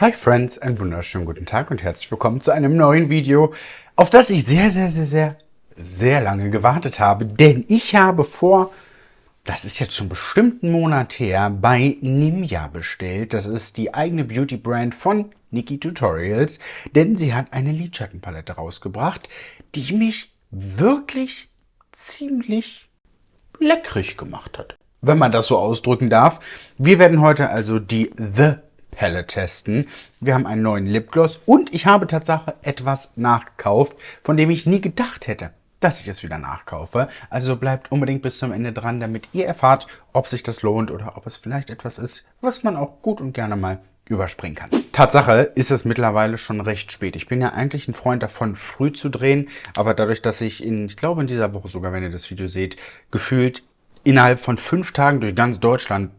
Hi Friends, einen wunderschönen guten Tag und herzlich willkommen zu einem neuen Video, auf das ich sehr, sehr, sehr, sehr, sehr lange gewartet habe. Denn ich habe vor, das ist jetzt schon bestimmt einen Monat her, bei Nimja bestellt. Das ist die eigene Beauty-Brand von Nikki Tutorials, denn sie hat eine Lidschattenpalette rausgebracht, die mich wirklich ziemlich leckrig gemacht hat. Wenn man das so ausdrücken darf. Wir werden heute also die The Palette testen. Wir haben einen neuen Lipgloss und ich habe Tatsache etwas nachgekauft, von dem ich nie gedacht hätte, dass ich es wieder nachkaufe. Also bleibt unbedingt bis zum Ende dran, damit ihr erfahrt, ob sich das lohnt oder ob es vielleicht etwas ist, was man auch gut und gerne mal überspringen kann. Tatsache ist es mittlerweile schon recht spät. Ich bin ja eigentlich ein Freund davon, früh zu drehen, aber dadurch, dass ich in, ich glaube in dieser Woche sogar, wenn ihr das Video seht, gefühlt innerhalb von fünf Tagen durch ganz Deutschland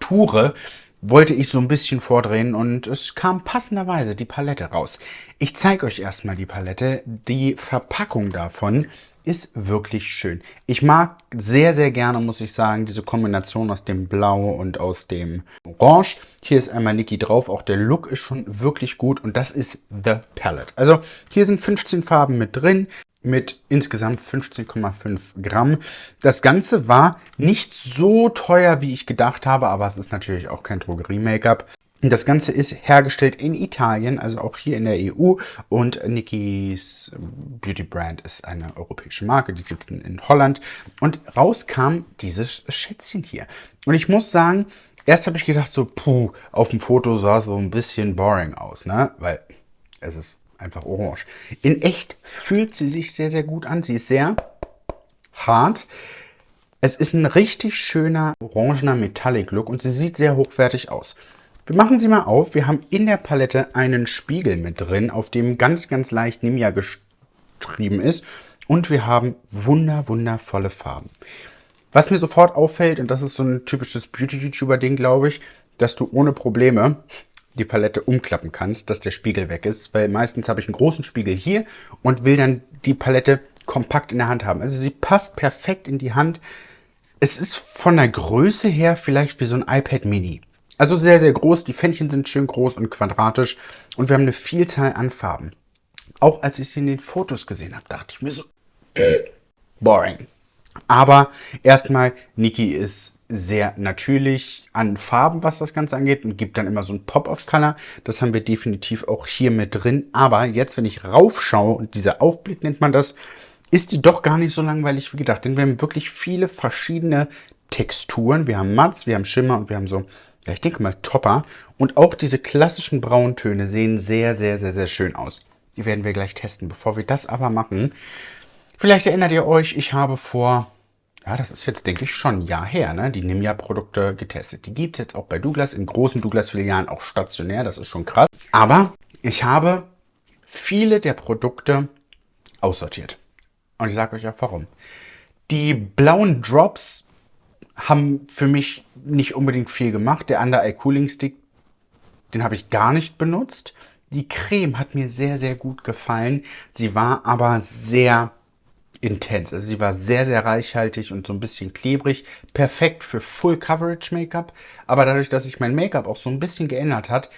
toure, wollte ich so ein bisschen vordrehen und es kam passenderweise die Palette raus. Ich zeige euch erstmal die Palette. Die Verpackung davon ist wirklich schön. Ich mag sehr, sehr gerne, muss ich sagen, diese Kombination aus dem Blau und aus dem Orange. Hier ist einmal Niki drauf. Auch der Look ist schon wirklich gut und das ist The Palette. Also hier sind 15 Farben mit drin mit insgesamt 15,5 Gramm. Das Ganze war nicht so teuer, wie ich gedacht habe, aber es ist natürlich auch kein Drogerie-Make-up. Das Ganze ist hergestellt in Italien, also auch hier in der EU. Und Nikis Beauty Brand ist eine europäische Marke, die sitzen in Holland. Und raus kam dieses Schätzchen hier. Und ich muss sagen, erst habe ich gedacht so, puh, auf dem Foto sah es so ein bisschen boring aus, ne? Weil es ist einfach orange. In echt fühlt sie sich sehr, sehr gut an. Sie ist sehr hart. Es ist ein richtig schöner orangener Metallic Look und sie sieht sehr hochwertig aus. Wir machen sie mal auf. Wir haben in der Palette einen Spiegel mit drin, auf dem ganz, ganz leicht Nimia geschrieben ist. Und wir haben wunder, wundervolle Farben. Was mir sofort auffällt, und das ist so ein typisches Beauty-YouTuber-Ding, glaube ich, dass du ohne Probleme die Palette umklappen kannst, dass der Spiegel weg ist, weil meistens habe ich einen großen Spiegel hier und will dann die Palette kompakt in der Hand haben. Also sie passt perfekt in die Hand. Es ist von der Größe her vielleicht wie so ein iPad Mini. Also sehr, sehr groß. Die Fännchen sind schön groß und quadratisch und wir haben eine Vielzahl an Farben. Auch als ich sie in den Fotos gesehen habe, dachte ich mir so, boring. Aber erstmal, Niki ist sehr natürlich an Farben, was das Ganze angeht und gibt dann immer so ein Pop-of-Color. Das haben wir definitiv auch hier mit drin. Aber jetzt, wenn ich raufschaue und dieser Aufblick nennt man das, ist die doch gar nicht so langweilig wie gedacht. Denn wir haben wirklich viele verschiedene Texturen. Wir haben Mats, wir haben Schimmer und wir haben so, ja ich denke mal Topper. Und auch diese klassischen Brauntöne sehen sehr, sehr, sehr, sehr schön aus. Die werden wir gleich testen. Bevor wir das aber machen, vielleicht erinnert ihr euch, ich habe vor ja, das ist jetzt, denke ich, schon ein Jahr her, ne? die Nimia-Produkte getestet. Die gibt es jetzt auch bei Douglas, in großen Douglas-Filialen auch stationär, das ist schon krass. Aber ich habe viele der Produkte aussortiert. Und ich sage euch ja warum. Die blauen Drops haben für mich nicht unbedingt viel gemacht. Der Under Eye Cooling Stick, den habe ich gar nicht benutzt. Die Creme hat mir sehr, sehr gut gefallen. Sie war aber sehr intens. Also sie war sehr, sehr reichhaltig und so ein bisschen klebrig. Perfekt für Full Coverage Make-up. Aber dadurch, dass sich mein Make-up auch so ein bisschen geändert hat,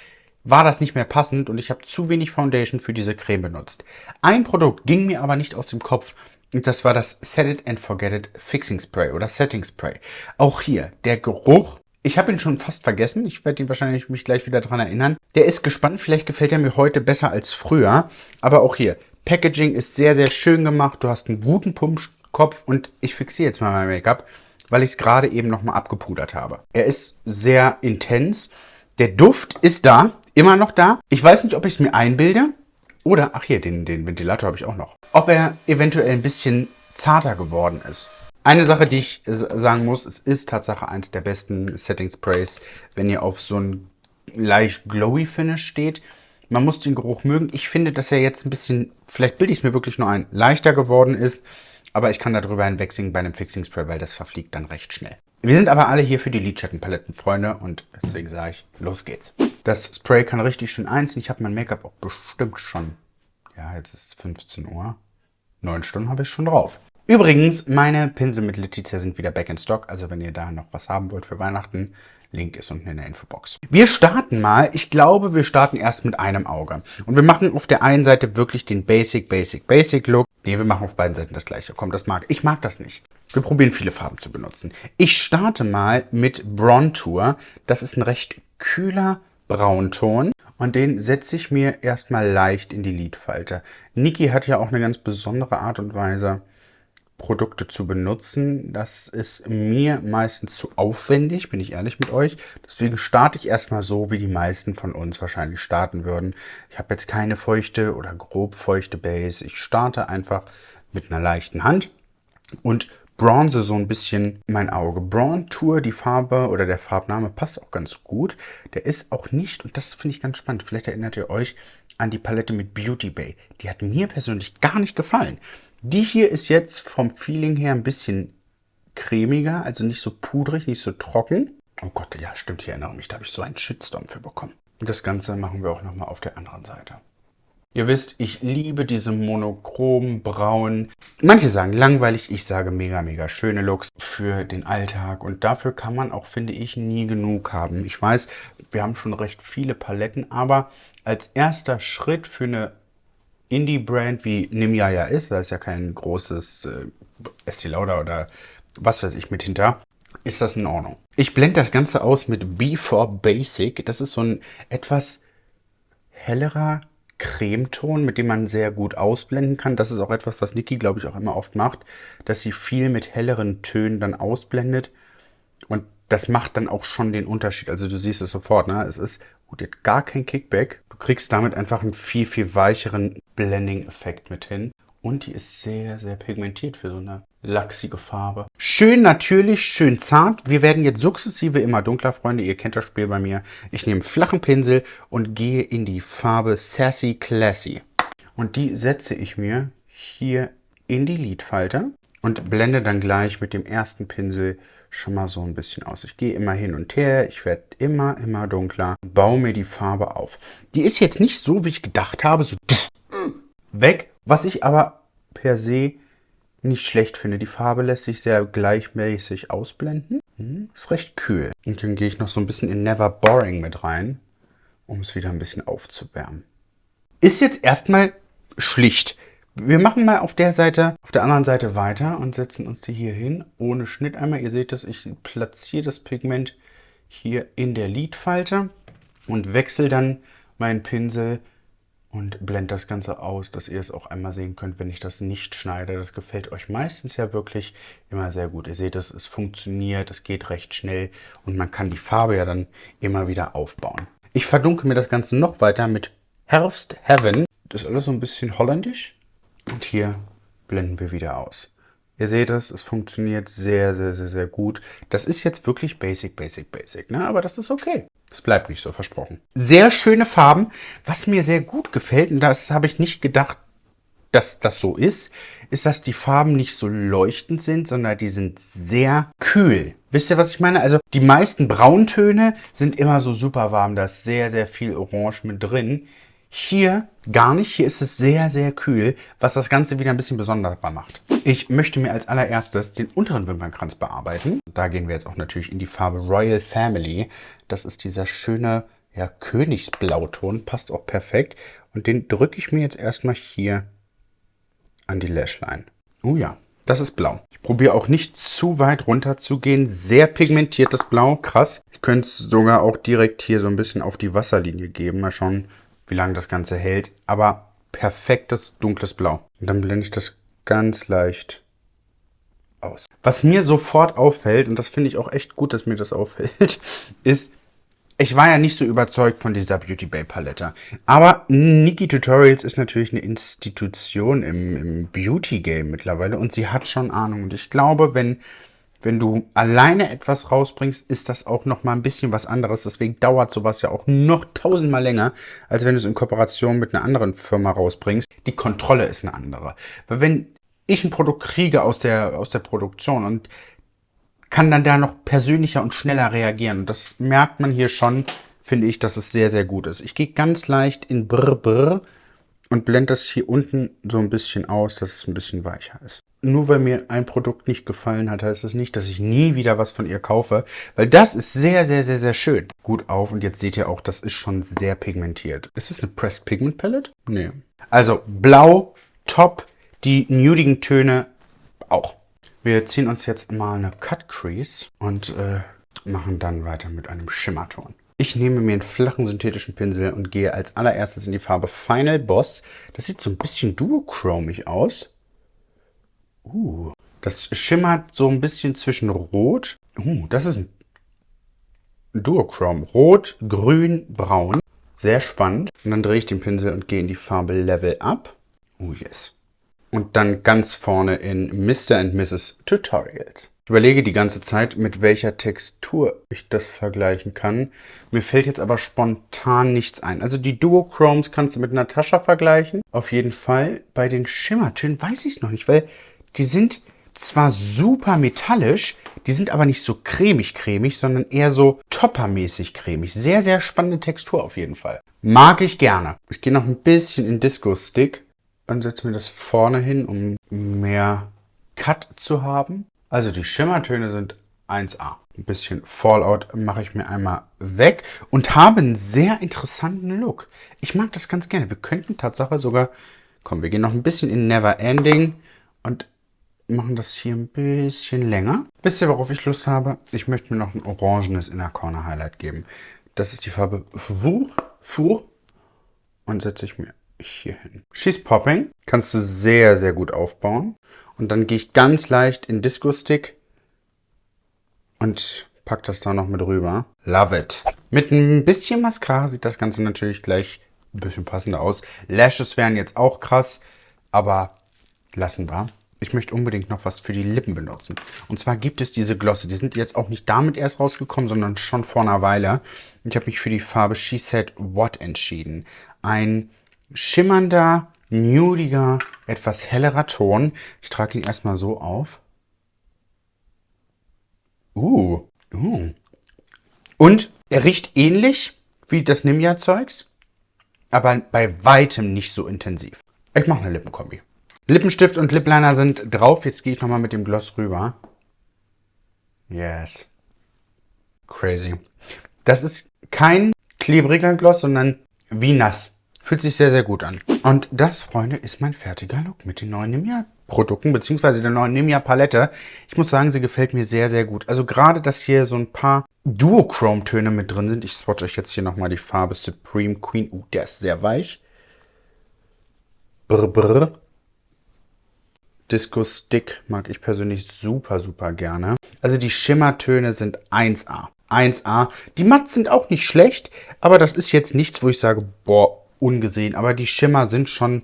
war das nicht mehr passend und ich habe zu wenig Foundation für diese Creme benutzt. Ein Produkt ging mir aber nicht aus dem Kopf und das war das Set It and Forget It Fixing Spray oder Setting Spray. Auch hier, der Geruch ich habe ihn schon fast vergessen. Ich werde ihn wahrscheinlich mich gleich wieder dran erinnern. Der ist gespannt. Vielleicht gefällt er mir heute besser als früher. Aber auch hier, Packaging ist sehr, sehr schön gemacht. Du hast einen guten Pumpkopf und ich fixiere jetzt mal mein Make-up, weil ich es gerade eben nochmal abgepudert habe. Er ist sehr intens. Der Duft ist da, immer noch da. Ich weiß nicht, ob ich es mir einbilde oder, ach hier, den, den Ventilator habe ich auch noch. Ob er eventuell ein bisschen zarter geworden ist. Eine Sache, die ich sagen muss, es ist Tatsache eins der besten Setting Sprays, wenn ihr auf so ein leicht glowy Finish steht. Man muss den Geruch mögen. Ich finde, dass er jetzt ein bisschen, vielleicht bilde ich es mir wirklich nur ein, leichter geworden ist. Aber ich kann darüber hinwegsingen bei einem Fixing Spray, weil das verfliegt dann recht schnell. Wir sind aber alle hier für die Lidschattenpaletten, Freunde. Und deswegen sage ich, los geht's. Das Spray kann richtig schön einziehen. Ich habe mein Make-up auch bestimmt schon, ja, jetzt ist 15 Uhr. Neun Stunden habe ich schon drauf. Übrigens, meine Pinsel mit Letizia sind wieder back in stock. Also wenn ihr da noch was haben wollt für Weihnachten, Link ist unten in der Infobox. Wir starten mal, ich glaube, wir starten erst mit einem Auge. Und wir machen auf der einen Seite wirklich den Basic, Basic, Basic Look. Ne, wir machen auf beiden Seiten das gleiche. Komm, das mag ich. mag das nicht. Wir probieren viele Farben zu benutzen. Ich starte mal mit Brontour. Das ist ein recht kühler Braunton. Und den setze ich mir erstmal leicht in die Lidfalte. Niki hat ja auch eine ganz besondere Art und Weise, Produkte zu benutzen. Das ist mir meistens zu aufwendig, bin ich ehrlich mit euch. Deswegen starte ich erstmal so, wie die meisten von uns wahrscheinlich starten würden. Ich habe jetzt keine feuchte oder grob feuchte Base. Ich starte einfach mit einer leichten Hand und bronze so ein bisschen mein Auge. Braun Tour, die Farbe oder der Farbname passt auch ganz gut. Der ist auch nicht, und das finde ich ganz spannend, vielleicht erinnert ihr euch an die Palette mit Beauty Bay. Die hat mir persönlich gar nicht gefallen. Die hier ist jetzt vom Feeling her ein bisschen cremiger, also nicht so pudrig, nicht so trocken. Oh Gott, ja stimmt, ich erinnere mich, da habe ich so einen Shitstorm für bekommen. Das Ganze machen wir auch nochmal auf der anderen Seite. Ihr wisst, ich liebe diese monochromen, braunen, manche sagen langweilig, ich sage mega, mega schöne Looks für den Alltag. Und dafür kann man auch, finde ich, nie genug haben. Ich weiß, wir haben schon recht viele Paletten, aber als erster Schritt für eine Indie-Brand wie Nimya ja ist, da ist ja kein großes äh, Estee Lauder oder was weiß ich mit hinter, ist das in Ordnung. Ich blende das Ganze aus mit B4 Basic. Das ist so ein etwas hellerer Cremeton, mit dem man sehr gut ausblenden kann. Das ist auch etwas, was Niki, glaube ich, auch immer oft macht, dass sie viel mit helleren Tönen dann ausblendet. Und das macht dann auch schon den Unterschied. Also du siehst es sofort, ne? Es ist gut, jetzt gar kein Kickback. Du kriegst damit einfach einen viel, viel weicheren Blending-Effekt mit hin. Und die ist sehr, sehr pigmentiert für so eine lachsige Farbe. Schön natürlich, schön zart. Wir werden jetzt sukzessive immer dunkler, Freunde. Ihr kennt das Spiel bei mir. Ich nehme einen flachen Pinsel und gehe in die Farbe Sassy Classy. Und die setze ich mir hier in die Lidfalte und blende dann gleich mit dem ersten Pinsel schon mal so ein bisschen aus. Ich gehe immer hin und her, ich werde immer, immer dunkler, baue mir die Farbe auf. Die ist jetzt nicht so, wie ich gedacht habe, so weg, was ich aber per se nicht schlecht finde. Die Farbe lässt sich sehr gleichmäßig ausblenden. Hm, ist recht kühl. Und dann gehe ich noch so ein bisschen in Never Boring mit rein, um es wieder ein bisschen aufzuwärmen. Ist jetzt erstmal schlicht. Wir machen mal auf der Seite, auf der anderen Seite weiter und setzen uns die hier hin, ohne Schnitt einmal. Ihr seht das, ich platziere das Pigment hier in der Lidfalte und wechsle dann meinen Pinsel und blende das Ganze aus, dass ihr es auch einmal sehen könnt, wenn ich das nicht schneide. Das gefällt euch meistens ja wirklich immer sehr gut. Ihr seht, es, es funktioniert, es geht recht schnell und man kann die Farbe ja dann immer wieder aufbauen. Ich verdunkel mir das Ganze noch weiter mit Herbst Heaven. Das ist alles so ein bisschen holländisch. Und hier blenden wir wieder aus. Ihr seht es, es funktioniert sehr, sehr, sehr, sehr gut. Das ist jetzt wirklich basic, basic, basic, ne? aber das ist okay. Es bleibt nicht so versprochen. Sehr schöne Farben. Was mir sehr gut gefällt, und das habe ich nicht gedacht, dass das so ist, ist, dass die Farben nicht so leuchtend sind, sondern die sind sehr kühl. Wisst ihr, was ich meine? Also die meisten Brauntöne sind immer so super warm. Da ist sehr, sehr viel Orange mit drin. Hier gar nicht. Hier ist es sehr, sehr kühl, was das Ganze wieder ein bisschen besonderer macht. Ich möchte mir als allererstes den unteren Wimpernkranz bearbeiten. Da gehen wir jetzt auch natürlich in die Farbe Royal Family. Das ist dieser schöne ja, Königsblauton, passt auch perfekt. Und den drücke ich mir jetzt erstmal hier an die Lashline. Oh ja, das ist blau. Ich probiere auch nicht zu weit runter zu gehen. Sehr pigmentiertes Blau, krass. Ich könnte es sogar auch direkt hier so ein bisschen auf die Wasserlinie geben. Mal schauen, wie lange das Ganze hält. Aber perfektes dunkles Blau. Und dann blende ich das ganz leicht aus. Was mir sofort auffällt, und das finde ich auch echt gut, dass mir das auffällt, ist, ich war ja nicht so überzeugt von dieser Beauty Bay Palette. Aber Niki Tutorials ist natürlich eine Institution im, im Beauty Game mittlerweile und sie hat schon Ahnung. Und ich glaube, wenn wenn du alleine etwas rausbringst, ist das auch noch mal ein bisschen was anderes. Deswegen dauert sowas ja auch noch tausendmal länger, als wenn du es in Kooperation mit einer anderen Firma rausbringst. Die Kontrolle ist eine andere. Weil wenn ich ein Produkt kriege aus der, aus der Produktion und kann dann da noch persönlicher und schneller reagieren. Und das merkt man hier schon, finde ich, dass es sehr, sehr gut ist. Ich gehe ganz leicht in Brr Brr und blende das hier unten so ein bisschen aus, dass es ein bisschen weicher ist. Nur weil mir ein Produkt nicht gefallen hat, heißt das nicht, dass ich nie wieder was von ihr kaufe, weil das ist sehr, sehr, sehr, sehr schön. Gut auf und jetzt seht ihr auch, das ist schon sehr pigmentiert. Ist es eine Pressed Pigment Palette? Nee. Also blau, top, die nudigen Töne auch. Wir ziehen uns jetzt mal eine Cut Crease und äh, machen dann weiter mit einem Schimmerton. Ich nehme mir einen flachen synthetischen Pinsel und gehe als allererstes in die Farbe Final Boss. Das sieht so ein bisschen duochromig aus. Uh, das schimmert so ein bisschen zwischen Rot. Uh, das ist ein Duochrom. Rot, Grün, Braun. Sehr spannend. Und dann drehe ich den Pinsel und gehe in die Farbe Level Up. Oh yes. Und dann ganz vorne in Mr. and Mrs. Tutorials. Ich überlege die ganze Zeit, mit welcher Textur ich das vergleichen kann. Mir fällt jetzt aber spontan nichts ein. Also die Duochromes kannst du mit Natascha vergleichen. Auf jeden Fall. Bei den Schimmertönen weiß ich es noch nicht, weil die sind zwar super metallisch, die sind aber nicht so cremig-cremig, sondern eher so toppermäßig cremig. Sehr, sehr spannende Textur auf jeden Fall. Mag ich gerne. Ich gehe noch ein bisschen in Disco Stick und setze mir das vorne hin, um mehr Cut zu haben. Also die Schimmertöne sind 1A. Ein bisschen Fallout mache ich mir einmal weg und habe einen sehr interessanten Look. Ich mag das ganz gerne. Wir könnten Tatsache sogar, komm, wir gehen noch ein bisschen in Never Ending und machen das hier ein bisschen länger. Wisst ihr, worauf ich Lust habe? Ich möchte mir noch ein orangenes Inner Corner Highlight geben. Das ist die Farbe Four, Four und setze ich mir hier hin. She's Popping kannst du sehr, sehr gut aufbauen. Und dann gehe ich ganz leicht in Disco Stick und pack das da noch mit rüber. Love it. Mit ein bisschen Mascara sieht das Ganze natürlich gleich ein bisschen passender aus. Lashes wären jetzt auch krass, aber lassen wir. Ich möchte unbedingt noch was für die Lippen benutzen. Und zwar gibt es diese Glosse. Die sind jetzt auch nicht damit erst rausgekommen, sondern schon vor einer Weile. Ich habe mich für die Farbe She Said What entschieden. Ein schimmernder, nudiger, etwas hellerer Ton. Ich trage ihn erstmal so auf. Uh, uh. Und er riecht ähnlich wie das Nimja-Zeugs, aber bei weitem nicht so intensiv. Ich mache eine Lippenkombi. Lippenstift und Lipliner sind drauf. Jetzt gehe ich nochmal mit dem Gloss rüber. Yes. Crazy. Das ist kein klebriger Gloss, sondern wie nass. Fühlt sich sehr, sehr gut an. Und das, Freunde, ist mein fertiger Look mit den neuen Nimia-Produkten, beziehungsweise der neuen Nimia-Palette. Ich muss sagen, sie gefällt mir sehr, sehr gut. Also gerade, dass hier so ein paar Duochrome-Töne mit drin sind. Ich swatch euch jetzt hier nochmal die Farbe Supreme Queen. Uh, der ist sehr weich. Brr, brr. Disco Stick mag ich persönlich super, super gerne. Also die Schimmertöne sind 1A. 1A. Die Matt sind auch nicht schlecht, aber das ist jetzt nichts, wo ich sage, boah, ungesehen. Aber die Schimmer sind schon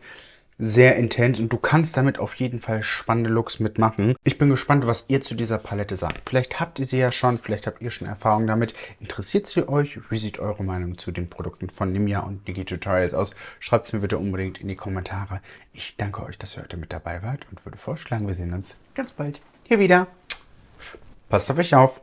sehr intens und du kannst damit auf jeden Fall spannende Looks mitmachen. Ich bin gespannt, was ihr zu dieser Palette sagt. Vielleicht habt ihr sie ja schon, vielleicht habt ihr schon Erfahrung damit. Interessiert sie euch? Wie sieht eure Meinung zu den Produkten von Nimia und Digi-Tutorials aus? Schreibt es mir bitte unbedingt in die Kommentare. Ich danke euch, dass ihr heute mit dabei wart und würde vorschlagen, wir sehen uns ganz bald hier wieder. Passt auf euch auf!